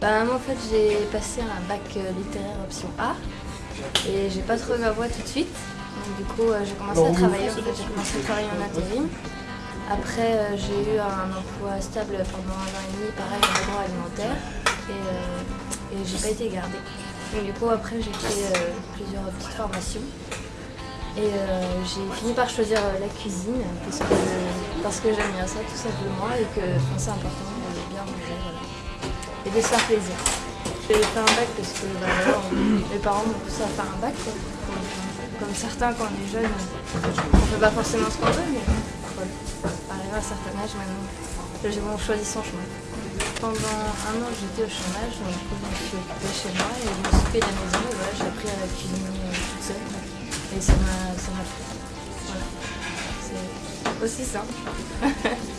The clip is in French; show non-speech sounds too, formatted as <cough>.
Bah moi en fait j'ai passé un bac euh, littéraire option A et j'ai pas trouvé ma voie tout de suite. Donc, du coup euh, j'ai commencé à travailler, en fait, j'ai commencé à travailler en intérim. Après euh, j'ai eu un emploi stable pendant un an et demi, pareil en agroalimentaire et, euh, et j'ai pas été gardée. Donc du coup après j'ai fait euh, plusieurs petites formations et euh, j'ai fini par choisir la cuisine parce que, parce que j'aime bien ça tout simplement et que enfin, c'est important de bien manger. Et de se faire plaisir. J'ai fait un bac parce que bah, mes parents m'ont poussé à faire un bac. Comme, certains quand on est jeune, on fait pas forcément ce qu'on veut mais voilà. arrivé à un certain âge maintenant, j'ai vraiment choisi son chemin. Pendant un an j'étais au chômage, donc je me suis occupée chez moi et je me suis occupée de la maison et voilà, j'ai appris à cuisiner euh, toute seule. Et ça m'a plu. Voilà. C'est aussi simple. <laughs>